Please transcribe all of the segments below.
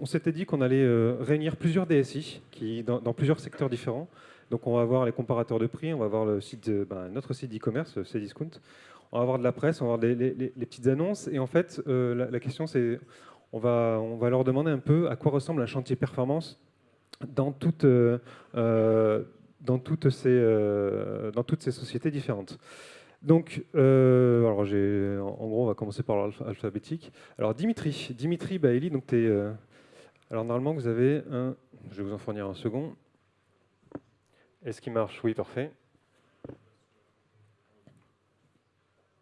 on s'était dit qu'on allait euh, réunir plusieurs DSI qui, dans, plusieurs secteurs différents. Donc on va avoir les comparateurs de prix, on va avoir le site ben, notre site d'e-commerce, Cdiscount. On va avoir de la presse, on va avoir les, petites annonces. Et en fait, euh, la, question c'est, on va, leur demander un peu à quoi ressemble un chantier performance dans, toute, euh, dans, toutes, ces, sociétés différentes. Donc, alors en gros, on va commencer par l'alphabétique. Alors, Dimitri, Dimitri Baeli, donc tu es alors normalement, vous avez un... Je vais vous en fournir un second. Est-ce qu'il marche? Oui, parfait.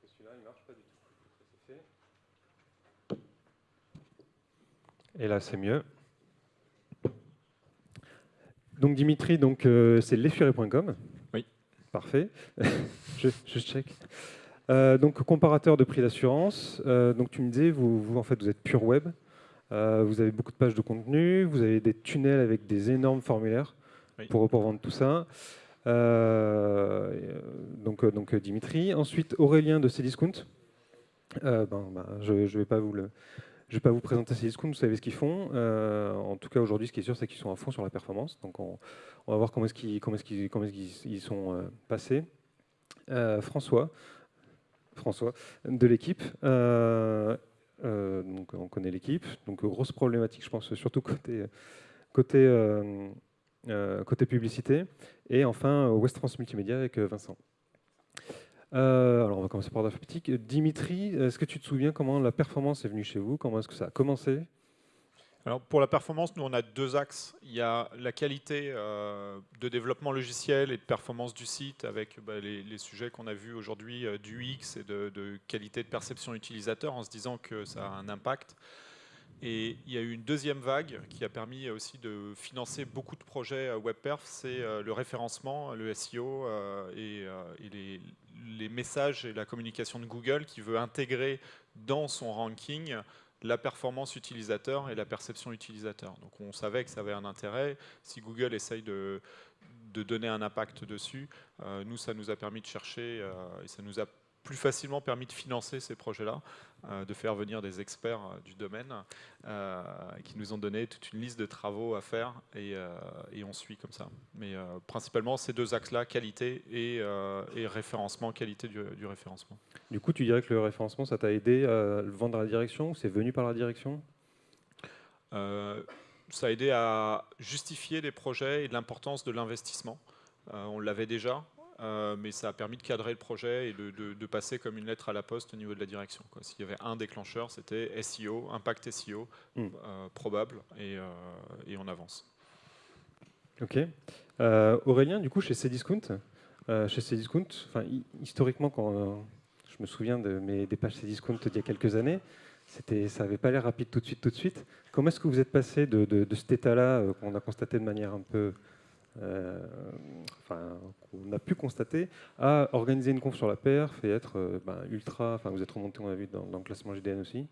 Celui-là, il marche pas du tout. Et là, c'est mieux. Donc Dimitri, donc euh, c'est lesfuré.com. Oui. Parfait. je, check. Euh, donc comparateur de prix d'assurance. Euh, donc tu me disais, vous, vous, en fait vous êtes pure web. Euh, vous avez beaucoup de pages de contenu, vous avez des tunnels avec des énormes formulaires pour, vendre tout ça. Euh, donc, euh, donc Dimitri. Ensuite, Aurélien de Cdiscount. Ben, ben, je ne vais pas vous le... Je vais pas vous présenter Cdiscount, vous savez ce qu'ils font. en tout cas, aujourd'hui, ce qui est sûr, c'est qu'ils sont à fond sur la performance. Donc, on, va voir comment est-ce qu'ils est est sont passés. François, François, de l'équipe. Euh, donc on connaît l'équipe. Donc grosse problématique, je pense, surtout côté, côté, euh, euh, publicité. Et enfin, West France Multimédia avec Vincent. alors on va commencer par l'alphabétique. Dimitri, est-ce que tu te souviens comment la performance est venue chez vous? Comment est-ce que ça a commencé? Alors pour la performance, nous on a deux axes. Il y a la qualité euh, de développement logiciel et de performance du site avec bah, les, sujets qu'on a vus aujourd'hui euh, du UX et de, qualité de perception utilisateur en se disant que ça a un impact. Et il y a eu une deuxième vague qui a permis aussi de financer beaucoup de projets euh, WebPerf, c'est le référencement, le SEO et, les, messages et la communication de Google qui veut intégrer dans son ranking la performance utilisateur et la perception utilisateur. Donc on savait que ça avait un intérêt. Si Google essaye de, de donner un impact dessus, euh, nous, ça nous a permis de chercher euh, et ça nous a plus facilement permis de financer ces projets-là, euh, de faire venir des experts euh, du domaine euh, qui nous ont donné toute une liste de travaux à faire et, on suit comme ça. Mais principalement ces deux axes-là, qualité et, référencement, qualité du, référencement. Du coup, tu dirais que le référencement, ça t'a aidé à le vendre à la direction ou c'est venu par la direction? Ça a aidé à justifier les projets et l'importance de l'investissement. on l'avait déjà, euh, mais ça a permis de cadrer le projet et de, passer comme une lettre à la poste au niveau de la direction. S'il y avait un déclencheur, c'était SEO, impact SEO, hmm. euh, probable, et, euh, et, on avance. Ok. Aurélien, du coup, chez Cdiscount, chez Cdiscount, historiquement, quand je me souviens de mes, des pages Cdiscount d'il y a quelques années, ça n'avait pas l'air rapide tout de suite, tout de suite. Comment est-ce que vous êtes passé de, de cet état-là, qu'on a constaté de manière un peu euh, enfin, qu'on a pu constater, à organiser une conf sur la perf et être euh, ben, ultra. Enfin, vous êtes remonté, on a vu, dans, le classement GDN aussi.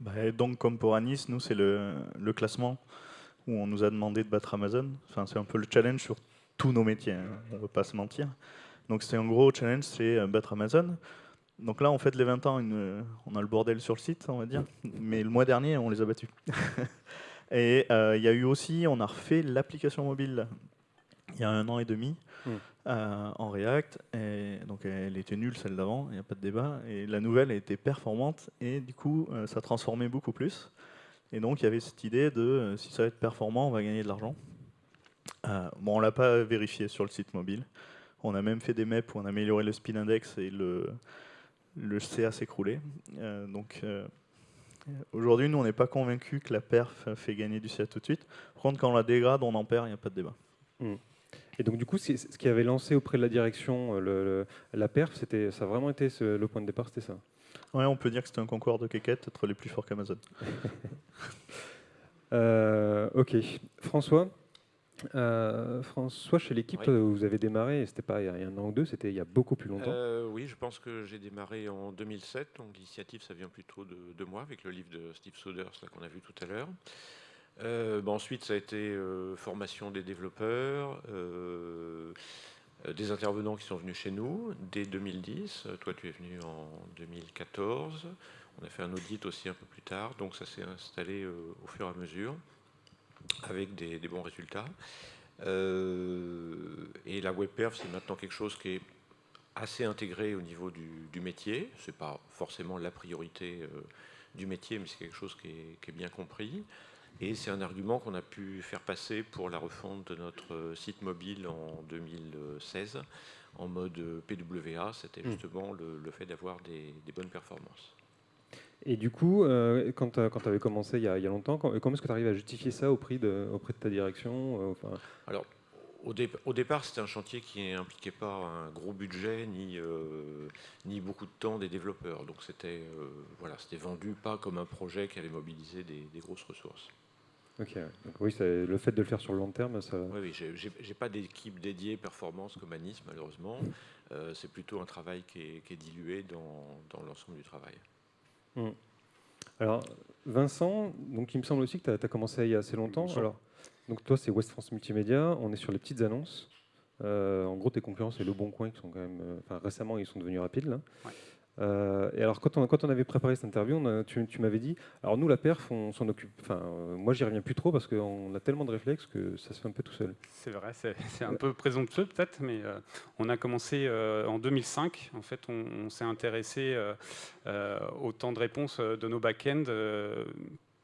Bah, donc, comme pour Anis, nous, c'est le, classement où on nous a demandé de battre Amazon. Enfin, c'est un peu le challenge sur tous nos métiers, hein, on ne veut pas se mentir. Donc, c'est un gros challenge, c'est euh, battre Amazon. Donc là, on fait les 20 ans, on a le bordel sur le site, on va dire. Mais le mois dernier, on les a battus. Et euh, il y a eu aussi, on a refait l'application mobile il y a un an et demi hmm. euh, en React. Et donc elle était nulle celle d'avant, il n'y a pas de débat. Et la nouvelle été performante et du coup euh, ça transformait beaucoup plus. Et donc il y avait cette idée de si ça va être performant, on va gagner de l'argent. bon, on l'a pas vérifié sur le site mobile. On a même fait des maps où on a amélioré le speed index et le, le CA s'écroulait. donc Aujourd'hui, nous, on n'est pas convaincu que la perf fait gagner du CA tout de suite. Par contre, quand on la dégrade, on en perd, il n'y a pas de débat. Hmm. Et donc, du coup, ce qui avait lancé auprès de la direction euh, la perf, ça a vraiment été le point de départ, c'était ça Oui, on peut dire que c'était un concours de quéquette, être les plus forts qu'Amazon. Euh, ok. François euh, François, chez l'équipe, vous avez démarré, c'était pas il y a un an ou deux, c'était il y a beaucoup plus longtemps. Euh, oui, je pense que j'ai démarré en 2007, donc l'initiative, ça vient plutôt de, moi, avec le livre de Steve Souders qu'on a vu tout à l'heure. Euh, ensuite, ça a été formation des développeurs, des intervenants qui sont venus chez nous dès 2010. Toi, tu es venu en 2014. On a fait un audit aussi un peu plus tard, donc ça s'est installé au fur et à mesure avec des, bons résultats. et la WebPerf, c'est maintenant quelque chose qui est assez intégré au niveau du, métier. Ce n'est pas forcément la priorité du métier, mais c'est quelque chose qui est, bien compris. Et c'est un argument qu'on a pu faire passer pour la refonte de notre site mobile en 2016 en mode PWA. C'était hmm. justement le, fait d'avoir des, bonnes performances. Et du coup, euh, quand tu avais commencé il y, a, longtemps, comment est-ce que tu arrives à justifier ça auprès de, auprès de ta direction euh, Alors, au, départ, c'était un chantier qui n'impliquait pas un gros budget ni, euh, ni beaucoup de temps des développeurs. Donc c'était euh, voilà, vendu pas comme un projet qui allait mobiliser des, grosses ressources. Ok, donc oui, le fait de le faire sur le long terme, ça. Oui, oui j'ai pas d'équipe dédiée performance comme Anis, malheureusement. Euh, c'est plutôt un travail qui est, dilué dans, dans l'ensemble du travail. Hmm. Alors, Vincent, donc il me semble aussi que tu as, commencé il y a assez longtemps. Alors, donc toi, c'est West France Multimédia. On est sur les petites annonces. Euh, en gros, tes concurrents, c'est Le Bon Coin, qui sont quand même. Euh, récemment, ils sont devenus rapides. Là. Euh, et alors, quand on, quand on avait préparé cette interview, tu, m'avais dit, alors nous, la perf, on s'en occupe. Enfin, euh, moi, j'y reviens plus trop parce qu'on a tellement de réflexes que ça se fait un peu tout seul. C'est vrai, c'est un peu présomptueux peut-être, mais euh, on a commencé en 2005. En fait, on, s'est intéressé au temps de réponse de nos back-ends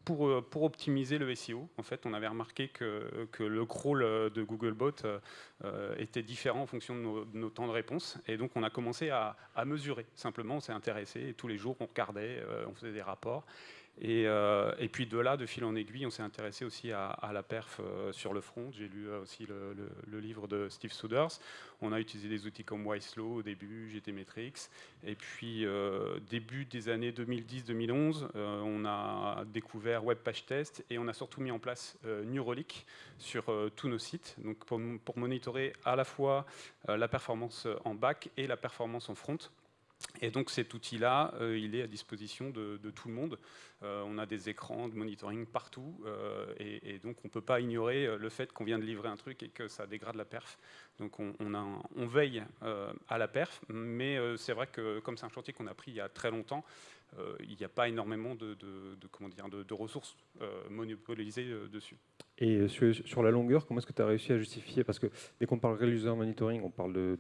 pour, euh, pour, optimiser le SEO, en fait, on avait remarqué que, le crawl euh, de Googlebot euh, était différent en fonction de nos, temps de réponse. Et donc, on a commencé à, à mesurer. Simplement, on s'est intéressé et tous les jours, on regardait, on faisait des rapports. Euh, et, puis de là, de fil en aiguille, on s'est intéressé aussi à, la perf euh, sur le front. J'ai lu euh, aussi le, livre de Steve Souders. On a utilisé des outils comme Wislow au début, GTmetrix. Et puis début des années 2010-2011, on a découvert Web Page Test et on a surtout mis en place Neuralink sur tous nos sites. Donc pour, pour monitorer à la fois la performance en back et la performance en front. Et donc cet outil-là, euh, il est à disposition de, tout le monde. Euh, on a des écrans de monitoring partout, euh, et, donc on ne peut pas ignorer le fait qu'on vient de livrer un truc et que ça dégrade la perf. Donc on, on veille à la perf, mais c'est vrai que comme c'est un chantier qu'on a pris il y a très longtemps, il n'y a pas énormément de, comment dire, de, ressources monopolisées dessus. Et sur, la longueur, comment est-ce que tu as réussi à justifier? Parce que dès qu'on parle user monitoring, on parle de,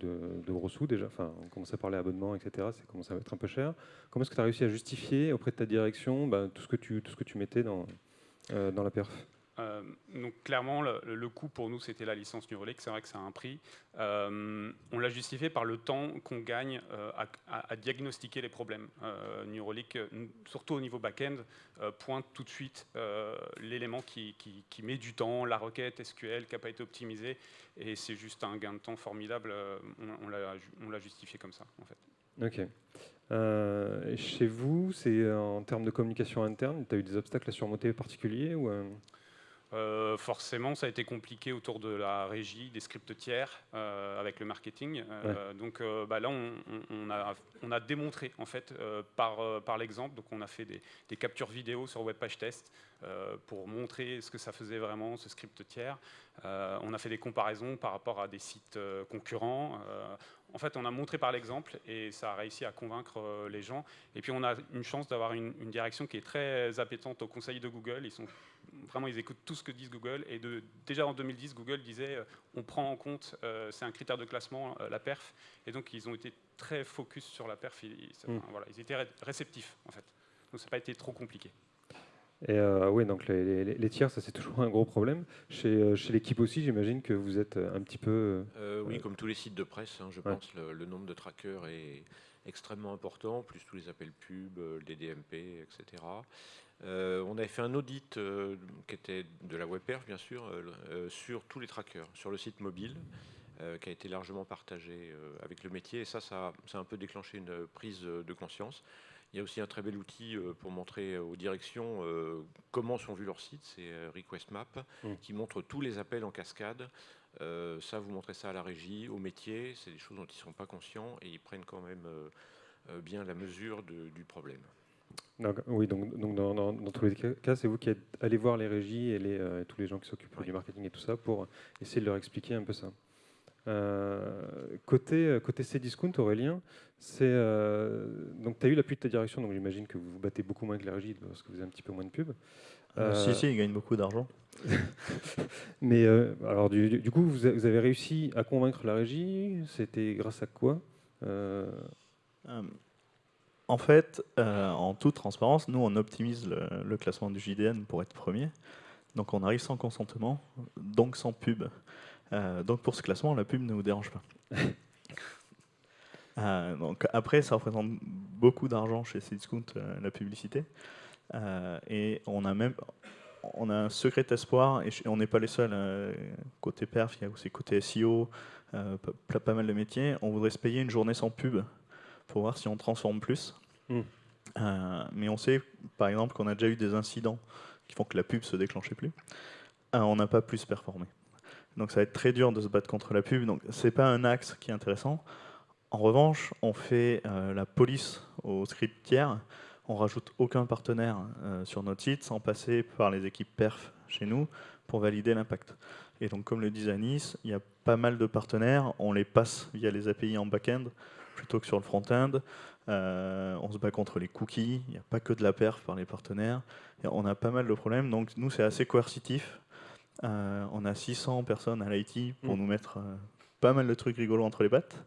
gros sous déjà, enfin, on commence à parler abonnement, etc. Ça commence à être un peu cher. Comment est-ce que tu as réussi à justifier auprès de ta direction bah, tout, ce que tu, tout ce que tu mettais dans, euh, dans la perf? Euh, donc clairement, le, coût pour nous, c'était la licence Neuralink. C'est vrai que ça a un prix. Euh, on l'a justifié par le temps qu'on gagne euh, à, diagnostiquer les problèmes. Neuralink, surtout au niveau back-end, pointe tout de suite l'élément qui, met du temps, la requête SQL qui n'a pas été optimisée, et c'est juste un gain de temps formidable. on, l'a justifié comme ça, en fait. Ok. chez vous, c'est en termes de communication interne, tu as eu des obstacles à surmonter particuliers ou euh, forcément, ça a été compliqué autour de la régie, des scripts tiers, euh, avec le marketing. Euh, donc bah, là, on, a, on, a, démontré, en fait, par, par l'exemple. Donc on a fait des, des, captures vidéo sur Webpage Test pour montrer ce que ça faisait vraiment, ce script tiers. on a fait des comparaisons par rapport à des sites concurrents. en fait, on a montré par l'exemple et ça a réussi à convaincre les gens. Et puis, on a une chance d'avoir une, une direction qui est très appétente au conseil de Google. Ils sont vraiment, ils écoutent tout ce que disent Google. Et de, déjà en 2010, Google disait euh, on prend en compte, euh, c'est un critère de classement, euh, la perf. Et donc, ils ont été très focus sur la perf. Ils, mm. voilà, ils étaient réceptifs, en fait. Donc, ça n'a pas été trop compliqué. Et oui, donc les, tiers, ça c'est toujours un gros problème. Chez, chez l'équipe aussi, j'imagine que vous êtes un petit peu. oui, comme tous les sites de presse, hein, je pense, le, le, nombre de trackers est extrêmement important, plus tous les appels pub, le DDMP, etc. Euh, on avait fait un audit euh, qui était de la WebPerf, bien sûr, euh, sur tous les trackers, sur le site mobile, qui a été largement partagé avec le métier. Et ça, ça, a un peu déclenché une prise de conscience. Il y a aussi un très bel outil pour montrer aux directions comment sont vus leurs sites, c'est RequestMap, mmh. qui montre tous les appels en cascade. ça, vous montrez ça à la régie, au métier, c'est des choses dont ils ne sont pas conscients et ils prennent quand même bien la mesure du problème oui, donc, donc dans, tous les cas, c'est vous qui êtes allé voir les régies et, les, euh, tous les gens qui s'occupent du marketing et tout ça pour essayer de leur expliquer un peu ça. côté, côté Cdiscount, Aurélien, c'est donc tu as eu l'appui de ta direction, donc j'imagine que vous vous battez beaucoup moins que la régie parce que vous avez un petit peu moins de pubs. si, si, ils gagnent beaucoup d'argent. Mais alors, du, du, coup, vous, avez réussi à convaincre la régie C'était grâce à quoi? En fait, euh, en toute transparence, nous, on optimise le, classement du JDN pour être premier. Donc on arrive sans consentement, donc sans pub. Euh, donc pour ce classement, la pub ne vous dérange pas. Euh, donc après, ça représente beaucoup d'argent chez Cdiscount, la publicité. et on a même on a un secret espoir, et on n'est pas les seuls. côté perf, il y a aussi côté SEO, pas, pas, mal de métiers. On voudrait se payer une journée sans pub pour voir si on transforme plus. Hmm. Euh, mais on sait, par exemple, qu'on a déjà eu des incidents qui font que la pub se déclenchait plus. Euh, on n'a pas plus performé. Donc ça va être très dur de se battre contre la pub. Donc c'est pas un axe qui est intéressant. En revanche, on fait euh, la police au script tiers. On rajoute aucun partenaire sur notre site sans passer par les équipes perf chez nous pour valider l'impact. Et donc, comme le disait Anis, il y a pas mal de partenaires. On les passe via les API en back-end plutôt que sur le front-end. Euh, on se bat contre les cookies, il n'y a pas que de la perf par les partenaires. on a pas mal de problèmes, donc nous c'est assez coercitif. Euh, on a 600 personnes à l'IT pour mm. nous mettre euh, pas mal de trucs rigolos entre les pattes.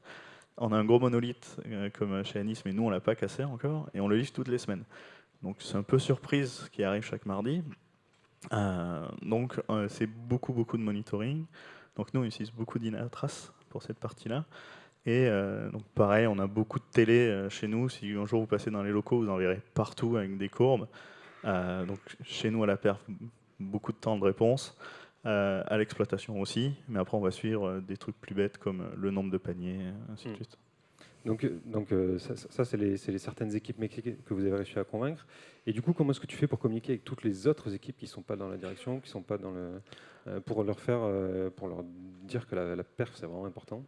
On a un gros monolithe comme chez Anis, mais nous on l'a pas cassé encore, et on le livre toutes les semaines. Donc c'est un peu surprise ce qui arrive chaque mardi. donc c'est beaucoup beaucoup de monitoring. Donc nous on utilise beaucoup d'Inatras pour cette partie-là. Et euh, donc pareil, on a beaucoup de télé euh, chez nous. Si un jour vous passez dans les locaux, vous en verrez partout avec des courbes. Euh, donc chez nous à la perf, beaucoup de temps de réponse. à l'exploitation aussi, mais après on va suivre des trucs plus bêtes comme le nombre de paniers, ainsi de hmm. suite. Donc, donc ça, c'est les, les, certaines équipes métiers que vous avez réussi à convaincre. Et du coup, comment est-ce que tu fais pour communiquer avec toutes les autres équipes qui ne sont pas dans la direction, qui sont pas dans le, pour leur faire, pour leur dire que la, la perf c'est vraiment important?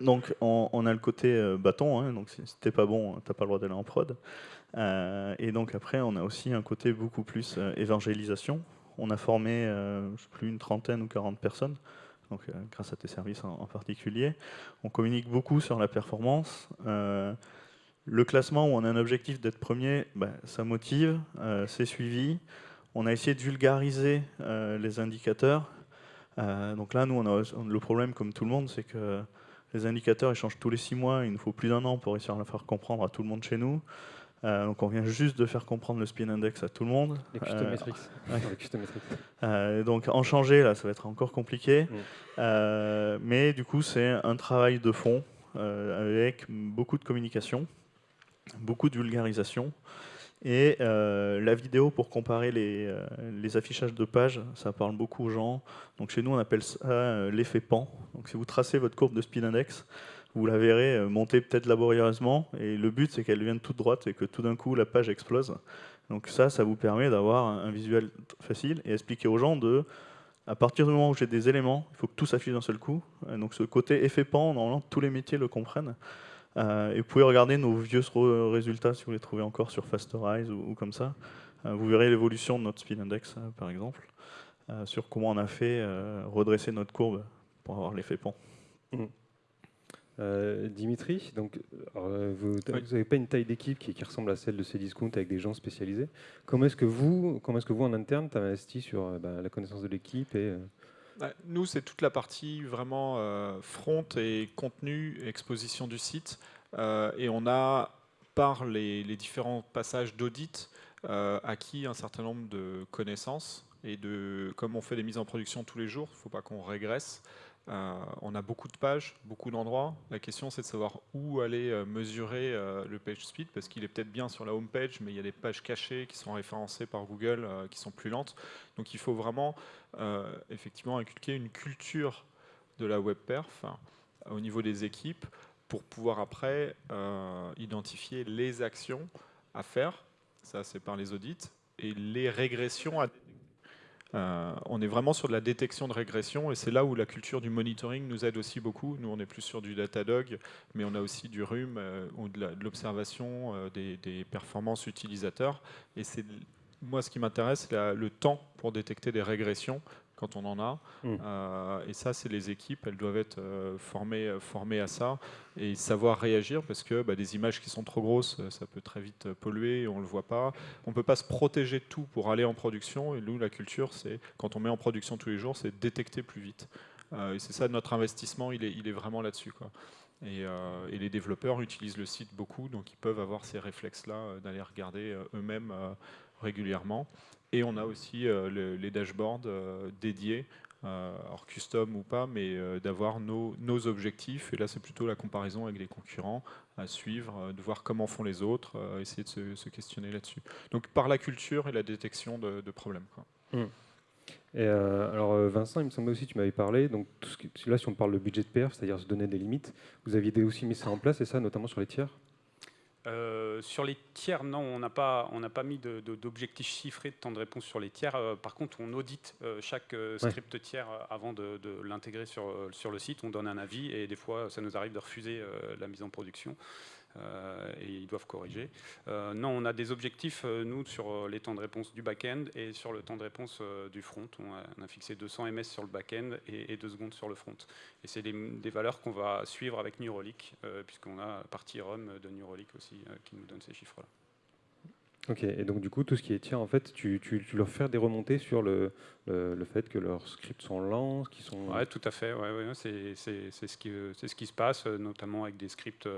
Donc on, a le côté euh, bâton, hein, donc si t'es pas bon, t'as pas le droit d'aller en prod. Euh, et donc après, on a aussi un côté beaucoup plus euh, évangélisation. On a formé, sais plus, une trentaine ou 40 personnes, donc grâce à tes services en, particulier. On communique beaucoup sur la performance. le classement où on a un objectif d'être premier, ben, ça motive, c'est suivi. On a essayé de vulgariser les indicateurs. donc là, nous, on a le problème, comme tout le monde, c'est que les indicateurs ils changent tous les six mois, il nous faut plus d'un an pour réussir à le faire comprendre à tout le monde chez nous. Euh, donc on vient juste de faire comprendre le spin index à tout le monde. Les custom metrics. Euh, donc en changer là, ça va être encore compliqué. Mm. Euh, mais du coup c'est un travail de fond avec beaucoup de communication, beaucoup de vulgarisation. Et euh, la vidéo pour comparer euh, les, affichages de pages, ça parle beaucoup aux gens. Donc chez nous, on appelle ça euh, l'effet pan. Donc si vous tracez votre courbe de speed index, vous la verrez monter peut-être laborieusement. Et le but, c'est qu'elle vienne toute droite et que tout d'un coup, la page explose. Donc ça, ça vous permet d'avoir un visuel facile et expliquer aux gens de, à partir du moment où j'ai des éléments, il faut que tout s'affiche d'un seul coup. Donc ce côté effet pan, normalement, tous les métiers le comprennent. Euh, et vous pouvez regarder nos vieux résultats si vous les trouvez encore sur Fasterize ou, comme ça. Euh, vous verrez l'évolution de notre speed index, euh, par exemple, sur comment on a fait redresser notre courbe pour avoir l'effet pont. Mmh. Dimitri, donc, vous n'avez pas une taille d'équipe qui, ressemble à celle de Cdiscount avec des gens spécialisés. Comment est-ce que vous, comment est-ce que vous en interne, investi sur bah, la connaissance de l'équipe et nous, c'est toute la partie vraiment euh, front et contenu, exposition du site. Euh, et on a, par les, différents passages d'audit, euh, acquis un certain nombre de connaissances. Et comme on fait des mises en production tous les jours, il ne faut pas qu'on régresse. Euh, on a beaucoup de pages, beaucoup d'endroits. La question, c'est de savoir où aller euh, mesurer euh, le page speed, parce qu'il est peut-être bien sur la home page, mais il y a des pages cachées qui sont référencées par Google, qui sont plus lentes. Donc il faut vraiment, effectivement, inculquer une culture de la web perf au niveau des équipes pour pouvoir après identifier les actions à faire. Ça, c'est par les audits et les régressions à euh, on est vraiment sur de la détection de régression et c'est là où la culture du monitoring nous aide aussi beaucoup. Nous, on est plus sur du Datadog, mais on a aussi du RUM euh, ou de l'observation euh, des, performances utilisateurs. Et c'est moi, ce qui m'intéresse, c'est le temps pour détecter des régressions quand on en a. Mm. Euh, et ça, c'est les équipes, elles doivent être euh, formées, euh, formées à ça et savoir réagir parce que bah, des images qui sont trop grosses, ça peut très vite polluer on ne le voit pas. On ne peut pas se protéger de tout pour aller en production. Et nous, la culture, c'est quand on met en production tous les jours, c'est détecter plus vite. et c'est ça, notre investissement, il est, il est vraiment là-dessus. Et, et, les développeurs utilisent le site beaucoup, donc ils peuvent avoir ces réflexes-là d'aller regarder eux-mêmes régulièrement. Et on a aussi euh, les dashboards euh, dédiés, euh, alors custom ou pas, mais d'avoir nos, objectifs. Et là, c'est plutôt la comparaison avec les concurrents à suivre, de voir comment font les autres, essayer de se, questionner là-dessus. Donc par la culture et la détection de, problèmes. Mmh. Et alors Vincent, il me semblait aussi, tu m'avais parlé, donc là si on parle de budget de perf, c'est-à-dire se donner des limites, vous aviez aussi mis ça en place, et ça notamment sur les tiers? Euh, sur les tiers, non, on n'a pas, pas mis d'objectifs chiffrés de temps de réponse sur les tiers. Euh, par contre, on audite euh, chaque script tiers avant de, l'intégrer sur, sur le site. On donne un avis et des fois, ça nous arrive de refuser la mise en production. Euh, et ils doivent corriger. Euh, non, on a des objectifs, euh, nous, sur les temps de réponse du back-end et sur le temps de réponse du front. On a, fixé 200 ms sur le back-end et, 2 secondes sur le front. Et c'est des, valeurs qu'on va suivre avec Neuralink, puisqu'on a partie RUM de Neuralink aussi qui nous donne ces chiffres-là. Ok, et donc du coup, tout ce qui est tiers, en fait, tu, leur fais des remontées sur le, le, fait que leurs scripts sont lents, qu'ils sont... Oui, tout à fait, ouais, ouais, c'est ce, qui, ce qui se passe, notamment avec des scripts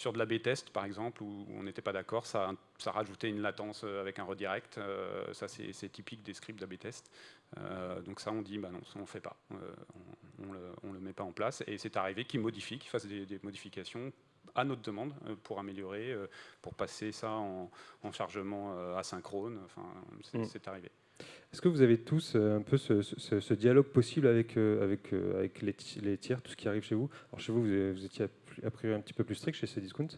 sur de la B-test, par exemple, où on n'était pas d'accord, ça, ça rajoutait une latence euh, avec un redirect. Euh, ça, c'est typique des scripts d'AB-test. Euh, donc ça, on dit, bah non, ça, on ne fait pas. on ne le, met pas en place. Et c'est arrivé qu'ils modifient, qu'ils fassent des, modifications à notre demande pour améliorer, pour passer ça en, chargement asynchrone. Enfin, mm. c'est arrivé. Est-ce que vous avez tous un peu ce, dialogue possible avec, avec, avec les, tiers, tout ce qui arrive chez vous? Alors chez vous, vous, étiez a priori un petit peu plus strict chez Cdiscount.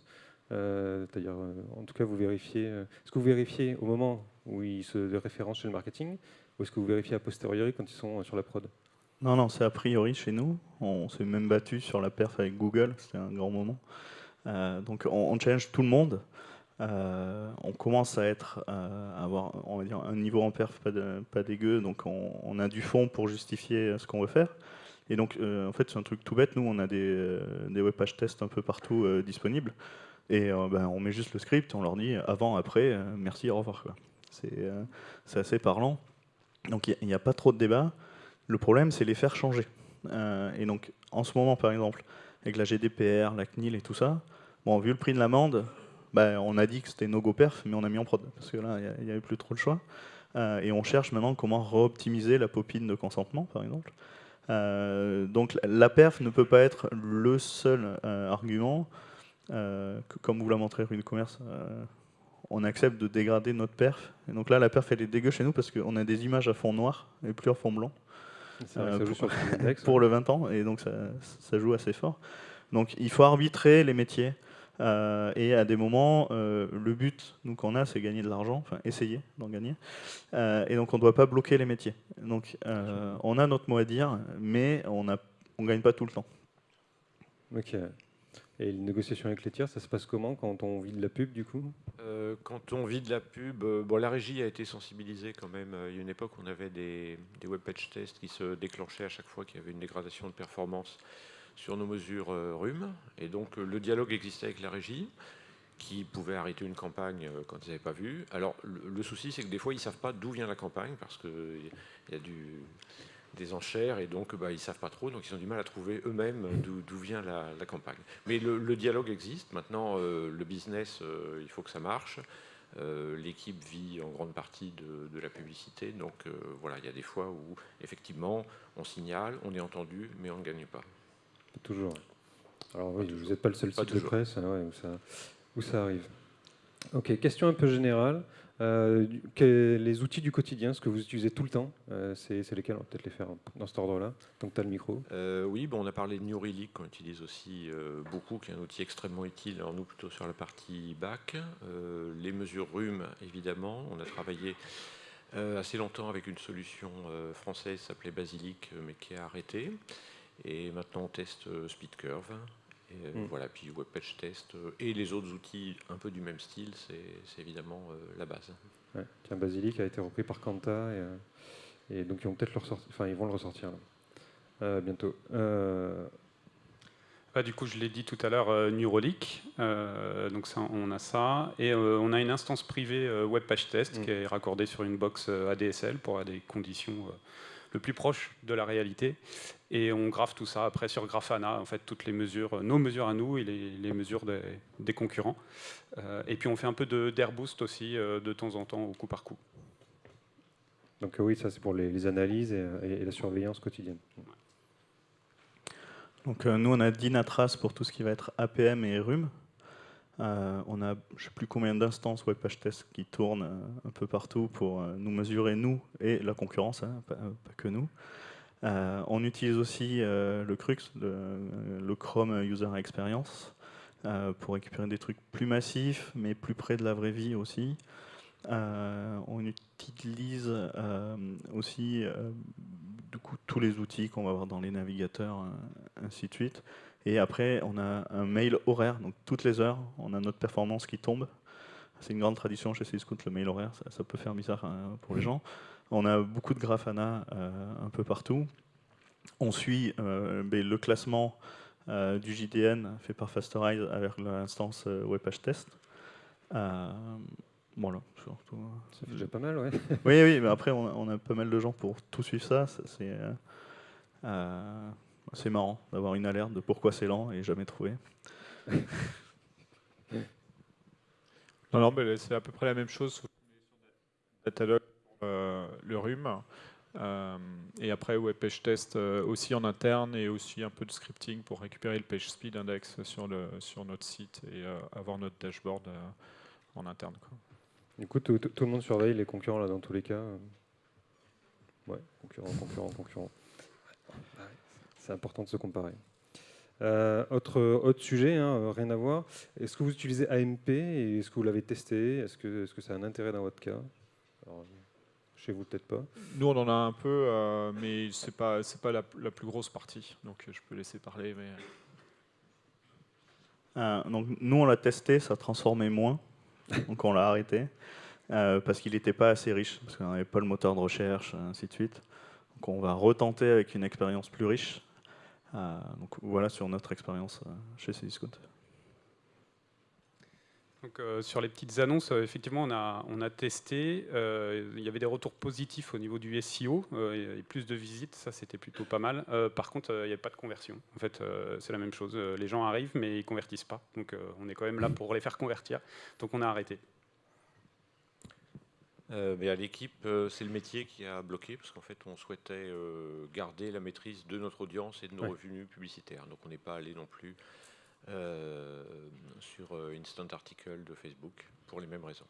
Euh, C'est-à-dire, euh, en tout cas, vous vérifiez. Euh, est-ce que vous vérifiez au moment où ils se référencent chez le marketing, ou est-ce que vous vérifiez a posteriori quand ils sont euh, sur la prod? Non, non, c'est a priori chez nous. On s'est même battu sur la perf avec Google. C'était un grand moment. donc, on, challenge tout le monde. On commence à être, à avoir, on va dire, un niveau en perf pas, dégueu. Donc, on, a du fond pour justifier ce qu'on veut faire. Et donc, euh, en fait, c'est un truc tout bête. Nous, on a des, euh, des web page tests un peu partout euh, disponibles. Et ben, on met juste le script, on leur dit avant, après, merci, au revoir. C'est assez parlant. Donc, il n'y a, pas trop de débat. Le problème, c'est les faire changer. et donc, en ce moment, par exemple, avec la GDPR, la CNIL et tout ça, bon, vu le prix de l'amende, ben, on a dit que c'était no-go perf, mais on a mis en prod, parce que là, il n'y avait plus trop le choix. et on cherche maintenant comment re-optimiser la popine de consentement, par exemple. Euh, donc la perf ne peut pas être le seul euh, argument. Euh, comme vous l'a montré Rue Commerce, on accepte de dégrader notre perf. Et donc là, la perf, elle est dégueu chez nous parce qu'on a des images à fond noir et plus à fond blanc. pour, pour, le 20 ans, et donc ça, ça, joue assez fort. Donc il faut arbitrer les métiers. Euh, et à des moments, euh, le but, nous, qu'on a, c'est gagner de l'argent, enfin essayer d'en gagner. Euh, et donc, on ne doit pas bloquer les métiers. Donc, on a notre mot à dire, mais on ne on gagne pas tout le temps. Ok. Et les négociations avec les tiers, ça se passe comment quand on vit de la pub, du coup? Quand on vit de la pub, bon, la régie a été sensibilisée quand même. Il y a une époque, où on avait des, des web page tests qui se déclenchaient à chaque fois qu'il y avait une dégradation de performance sur nos mesures euh, rhume. Et donc euh, le dialogue existait avec la régie qui pouvait arrêter une campagne euh, quand ils n'avaient pas vu. Alors le, souci, c'est que des fois, ils ne savent pas d'où vient la campagne parce qu'il y a des enchères et donc bah, ils ne savent pas trop, donc ils ont du mal à trouver eux-mêmes d'où vient la, campagne. Mais le, dialogue existe. Maintenant, le business, il faut que ça marche. L'équipe vit en grande partie de, la publicité, donc voilà, il y a des fois où effectivement on signale, on est entendu, mais on ne gagne pas. Toujours. Alors oui, vous n'êtes pas le seul site de presse hein, où, ça, où, ça, arrive. Ok, question un peu générale. Euh, les outils du quotidien, ce que vous utilisez tout le temps, euh, c'est lesquels? On va peut-être les faire dans cet ordre-là. Donc tu as le micro. Euh, oui, bon, on a parlé de New Relic qu'on utilise aussi beaucoup, qui est un outil extrêmement utile. Alors nous, plutôt sur la partie back. les mesures rhume, évidemment. On a travaillé assez longtemps avec une solution française qui s'appelait Basilic, mais qui a arrêté. Et maintenant, on teste euh, SpeedCurve. Et euh, mm. voilà, puis WebPage Test euh, et les autres outils un peu du même style, c'est évidemment la base. Ouais. Tiens, Basilic a été repris par Kanta et, et donc ils vont peut-être le ressortir. Enfin, ils vont le ressortir là, bientôt. Bah, du coup, je l'ai dit tout à l'heure, euh, Neurolic. Euh, donc ça, on a ça. Et euh, on a une instance privée Web Page Test mm. qui est raccordée sur une box ADSL pour avoir des conditions le plus proches de la réalité. Et on graphe tout ça après sur Grafana, en fait, toutes les mesures, nos mesures à nous et les, mesures des, concurrents. et puis on fait un peu d'airboost aussi de temps en temps, au coup par coup. Donc oui, ça c'est pour les, analyses et, la surveillance quotidienne. Donc euh, nous, on a Dynatrace pour tout ce qui va être APM et RUM. Euh, on a je ne sais plus combien d'instances web page test qui tournent euh, un peu partout pour nous mesurer, nous et la concurrence, hein, pas, que nous. on utilise aussi le CRUX, le, Chrome User Experience, pour récupérer des trucs plus massifs, mais plus près de la vraie vie aussi. on utilise aussi tous les outils qu'on va avoir dans les navigateurs, euh, ainsi de suite. Et après, on a un mail horaire, donc toutes les heures, on a notre performance qui tombe. C'est une grande tradition chez Syscout, le mail horaire, ça, peut faire bizarre hein, pour les gens. On a beaucoup de Grafana euh, un peu partout. On suit euh, ben, le classement du JDN fait par Fasterize avec l'instance WebPageTest. Test. Voilà, surtout. Ça fait déjà pas mal, ouais. oui, oui, mais après, on a, pas mal de gens pour tout suivre ça. C'est euh, euh, marrant d'avoir une alerte de pourquoi c'est lent et jamais trouvé. non, non, mais c'est à peu près la même chose Datalogue euh, le rhume. Euh, et après, ouais, page test aussi en interne et aussi un peu de scripting pour récupérer le page speed index sur, le, sur notre site et avoir notre dashboard en interne. Quoi. Du coup, tout, le monde surveille les concurrents là dans tous les cas. Ouais, concurrents, concurrents, concurrents. C'est important de se comparer. Euh, autre, autre sujet, hein, rien à voir. Est-ce que vous utilisez AMP et est-ce que vous l'avez testé? Est-ce que, est-ce que ça a un intérêt dans votre cas? Chez vous, peut-être pas. Nous, on en a un peu, euh, mais c'est pas c'est pas la, plus grosse partie. Donc, je peux laisser parler. Mais... Euh, donc, nous, on l'a testé, ça transformait moins. donc on l'a arrêté, euh, parce qu'il n'était pas assez riche, parce qu'on n'avait pas le moteur de recherche, ainsi de suite. Donc on va retenter avec une expérience plus riche. Euh, donc voilà sur notre expérience euh, chez Cdiscount. Donc, sur les petites annonces, effectivement, on a, on a testé. il y avait des retours positifs au niveau du SEO et plus de visites. Ça, c'était plutôt pas mal. par contre, il n'y avait pas de conversion. En fait, c'est la même chose. Les gens arrivent, mais ils convertissent pas. Donc, on est quand même là pour les faire convertir. Donc, on a arrêté. Mais à l'équipe, c'est le métier qui a bloqué parce qu'en fait, on souhaitait garder la maîtrise de notre audience et de nos revenus publicitaires. Donc, on n'est pas allé non plus euh, sur euh, Instant Article de Facebook pour les mêmes raisons.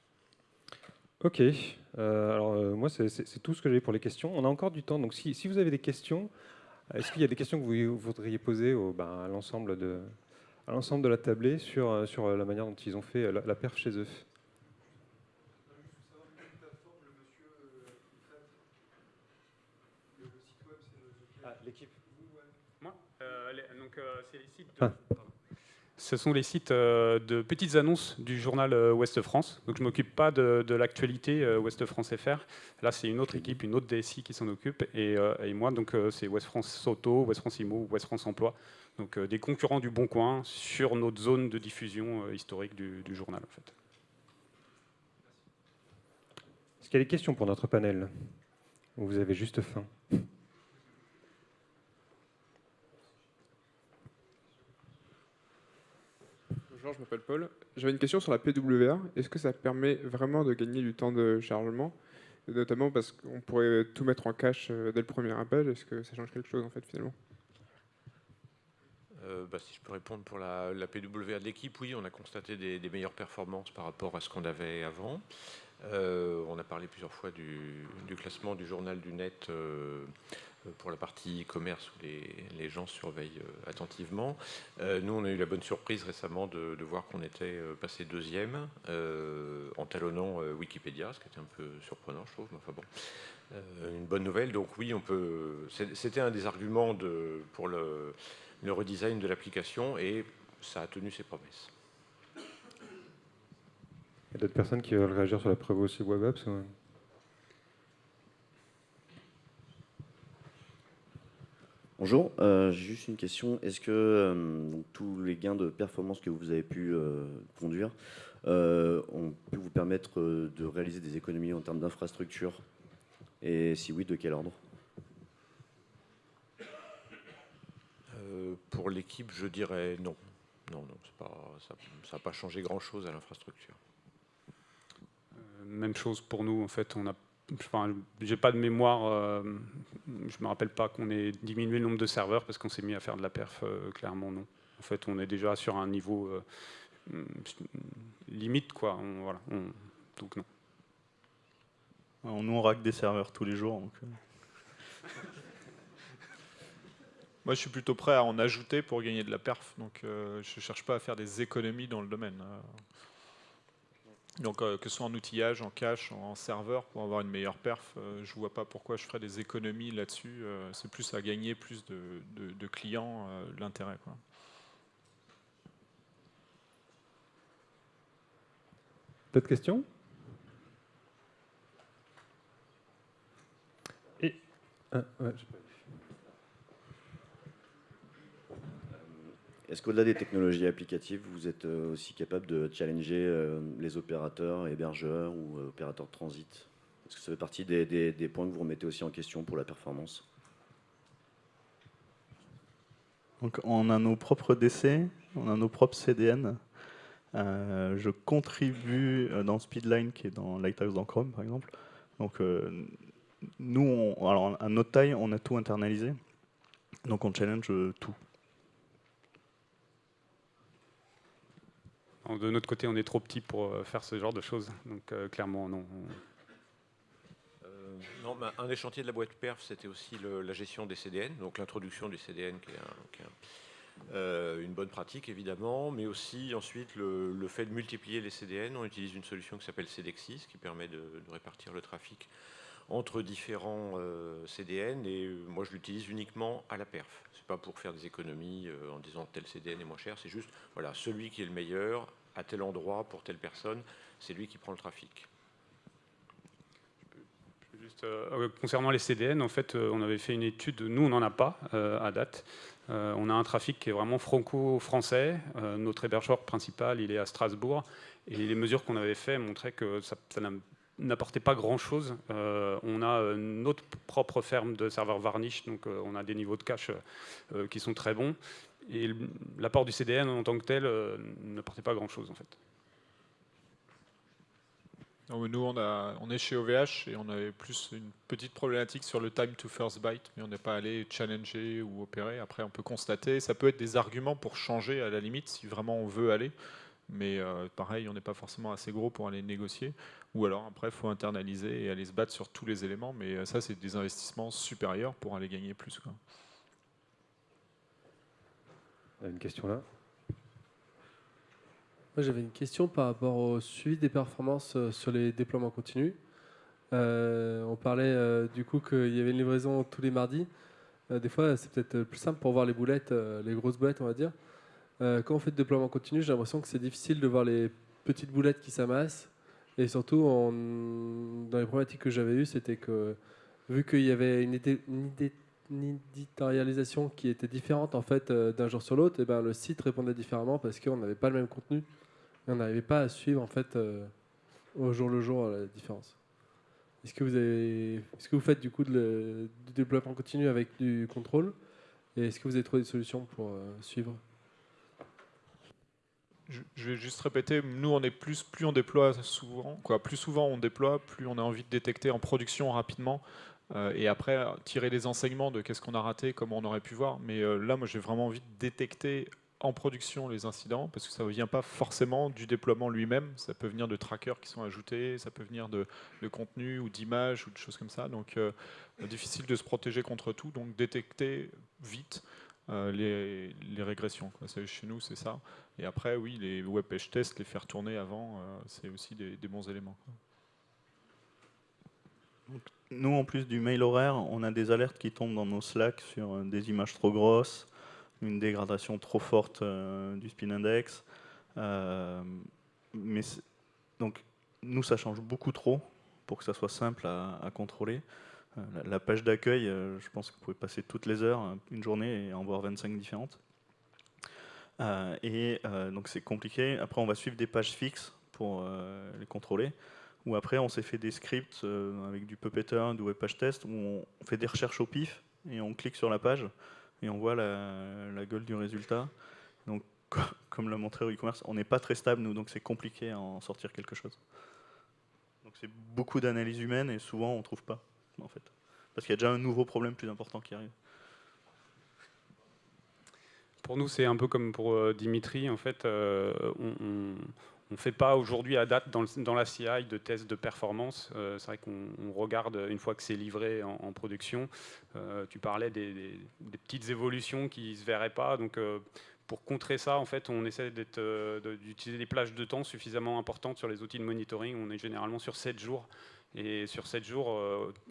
Ok, euh, alors moi c'est tout ce que j'ai pour les questions. On a encore du temps, donc si, si vous avez des questions, est-ce qu'il y a des questions que vous voudriez poser au, ben, à l'ensemble de, à l'ensemble de la tablée sur, sur la manière dont ils ont fait la, perf chez eux ah, l'équipe. Moi donc c'est les sites de... Ah ce sont les sites euh, de petites annonces du journal euh, Ouest France. Donc je ne m'occupe pas de, l'actualité euh, Ouest France FR. Là, c'est une autre équipe, une autre DSI qui s'en occupe. Et, moi, donc c'est Ouest France Auto, Ouest France Imo, Ouest France Emploi. Donc des concurrents du Bon Coin sur notre zone de diffusion historique du, du, journal. En fait. Est-ce qu'il y a des questions pour notre panel? Ou vous avez juste faim? Je m'appelle Paul. J'avais une question sur la PWA. Est-ce que ça permet vraiment de gagner du temps de chargement? Notamment parce qu'on pourrait tout mettre en cache euh, dès le premier appel. Est-ce que ça change quelque chose en fait finalement? Euh, bah, si je peux répondre pour la, PWA de l'équipe, oui, on a constaté des, meilleures performances par rapport à ce qu'on avait avant. Euh, on a parlé plusieurs fois du, classement du journal du net pour la partie e-commerce où les, gens surveillent euh, attentivement. Euh, nous, on a eu la bonne surprise récemment de, voir qu'on était passé deuxième en talonnant Wikipédia, ce qui était un peu surprenant, je trouve. Enfin bon, une bonne nouvelle. Donc oui, on peut. C'était un des arguments pour le, redesign de l'application et ça a tenu ses promesses. Il y a d'autres personnes qui veulent réagir sur la preuve aussi web apps Bonjour, euh, j'ai juste une question. Est-ce que euh, tous les gains de performance que vous avez pu euh, conduire ont pu vous permettre de réaliser des économies en termes d'infrastructure Et si oui, de quel ordre? Pour l'équipe, je dirais non. Non, non pas, ça n'a pas changé grand-chose à l'infrastructure. même chose pour nous, en fait, on a Enfin, j'ai pas de mémoire, euh, je me rappelle pas qu'on ait diminué le nombre de serveurs parce qu'on s'est mis à faire de la perf, euh, clairement non. En fait, on est déjà sur un niveau euh, limite, quoi. voilà, donc non. On nous on rack des serveurs tous les jours. Donc... Moi, je suis plutôt prêt à en ajouter pour gagner de la perf, donc je ne cherche pas à faire des économies dans le domaine. Donc euh, que ce soit en outillage, en cache, en serveur, pour avoir une meilleure perf, euh, je ne vois pas pourquoi je ferais des économies là-dessus. Euh, c'est plus à gagner plus de, clients, l'intérêt. D'autres questions? Et... Ah, Est-ce qu'au-delà des technologies applicatives, vous êtes euh, aussi capable de challenger euh, les opérateurs, hébergeurs ou euh, opérateurs de transit? Est-ce que ça fait partie des, points que vous remettez aussi en question pour la performance Donc, on a nos propres DC, on a nos propres CDN. je contribue dans Speedline, qui est dans Lighthouse dans Chrome, par exemple. Donc, nous, à notre taille, on a tout internalisé. Donc, on challenge tout. De notre côté, on est trop petit pour euh, faire ce genre de choses. Donc euh, clairement, non. Euh, non, un des chantiers de la boîte perf, c'était aussi la gestion des CDN, donc l'introduction du CDN qui est, une bonne pratique évidemment, mais aussi ensuite le, fait de multiplier les CDN. On utilise une solution qui s'appelle CDEXIS qui permet de, répartir le trafic entre différents CDN et moi je l'utilise uniquement à la perf. C'est pas pour faire des économies en disant tel CDN est moins cher, c'est juste voilà celui qui est le meilleur à tel endroit pour telle personne, c'est lui qui prend le trafic. Juste, euh, concernant les CDN, en fait, euh, on avait fait une étude, nous on n'en a pas euh, à date. on a un trafic qui est vraiment franco-français. notre hébergeur principal, il est à Strasbourg. Et les mesures qu'on avait fait montraient que ça, n'apportait pas grand-chose. on a notre propre ferme de serveurs Varnish, donc on a des niveaux de cache qui sont très bons. Et l'apport du CDN en tant que tel euh, ne portait pas grand-chose en fait. nous, on, est chez OVH et on avait plus une petite problématique sur le time to first byte, mais on n'est pas allé challenger ou opérer. Après, on peut constater, ça peut être des arguments pour changer à la limite si vraiment on veut aller. Mais euh, pareil, on n'est pas forcément assez gros pour aller négocier. Ou alors, après, il faut internaliser et aller se battre sur tous les éléments. Mais euh, ça, c'est des investissements supérieurs pour aller gagner plus. Une question là? Moi, j'avais une question par rapport au suivi des performances euh, sur les déploiements continus. Euh, on parlait euh, du coup qu'il y avait une livraison tous les mardis. des fois, c'est peut-être plus simple pour voir les boulettes, les grosses boulettes, on va dire. quand on fait le déploiement continu, j'ai l'impression que c'est difficile de voir les petites boulettes qui s'amassent. Et surtout, dans les problématiques que j'avais eues, c'était que vu qu'il y avait une, idée, une idée éditorialisation qui était différente en fait euh, d'un jour sur l'autre, et eh ben le site répondait différemment parce qu'on n'avait pas le même contenu. Et on n'arrivait pas à suivre en fait euh, au jour le jour la différence. Est-ce que vous avez, est-ce que vous faites du coup du développement continu avec du contrôle? Et est-ce que vous avez trouvé des solutions pour euh, suivre? Je vais juste répéter, nous on est plus, plus on déploie souvent, quoi, plus souvent on déploie, plus on a envie de détecter en production rapidement. euh, et après tirer les enseignements de qu'est-ce qu'on a raté, comment on aurait pu voir. Mais euh, là, moi, j'ai vraiment envie de détecter en production les incidents, parce que ça ne vient pas forcément du déploiement lui-même, ça peut venir de trackers qui sont ajoutés, ça peut venir de, contenu ou d'images ou de choses comme ça. Donc euh, difficile de se protéger contre tout, donc détecter vite les, régressions. Chez nous, c'est ça. Et après, oui, les web page tests, les faire tourner avant, c'est aussi des, bons éléments nous, en plus du mail horaire, on a des alertes qui tombent dans nos Slack sur euh, des images trop grosses, une dégradation trop forte euh, du spin index. Euh, mais Donc nous, ça change beaucoup trop pour que ça soit simple à, contrôler. La, page d'accueil, je pense que vous pouvez passer toutes les heures, une journée, et en voir 25 différentes. et donc c'est compliqué. Après, on va suivre des pages fixes pour les contrôler. Ou après, on s'est fait des scripts avec du Puppeteer, du Web Page Test, où on fait des recherches au pif et on clique sur la page et on voit la, gueule du résultat. Donc, comme l'a montré e-commerce, on n'est pas très stable, nous, donc c'est compliqué à en sortir quelque chose. Donc c'est beaucoup d'analyse humaine et souvent on ne trouve pas, en fait. Parce qu'il y a déjà un nouveau problème plus important qui arrive. Pour nous, c'est un peu comme pour euh, Dimitri. En fait, euh, on ne fait pas aujourd'hui à date dans, la CI de tests de performance. Euh, c'est vrai qu'on regarde une fois que c'est livré en, production. Euh, tu parlais des, petites évolutions qui ne se verraient pas. Donc, euh, pour contrer ça, en fait, on essaie d'utiliser des plages de temps suffisamment importantes sur les outils de monitoring. On est généralement sur 7 jours. Et sur 7 jours,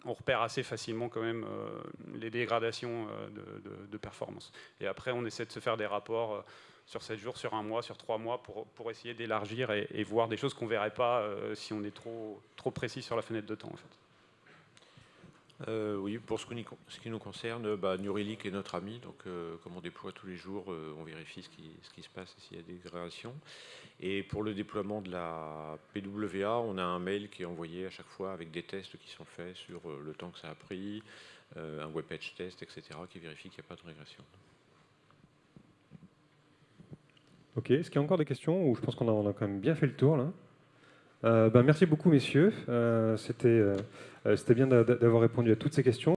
on repère assez facilement quand même les dégradations de, de, performance. Et après, on essaie de se faire des rapports sur 7 jours, sur un mois, sur 3 mois, pour, pour essayer d'élargir et, voir des choses qu'on ne verrait pas euh, si on est trop, trop précis sur la fenêtre de temps. En fait. Euh, oui, pour ce, qui nous concerne, bah, est notre ami, donc euh, comme on déploie tous les jours, on vérifie ce qui, ce qui, se passe et s'il y a des dégradations. Et pour le déploiement de la PWA, on a un mail qui est envoyé à chaque fois avec des tests qui sont faits sur le temps que ça a pris, un web page test, etc., qui vérifie qu'il n'y a pas de régression. Ok, est-ce qu'il y a encore des questions ou je pense qu'on a, quand même bien fait le tour là? Euh, ben, Merci beaucoup messieurs, euh, euh, c'était bien d'avoir répondu à toutes ces questions.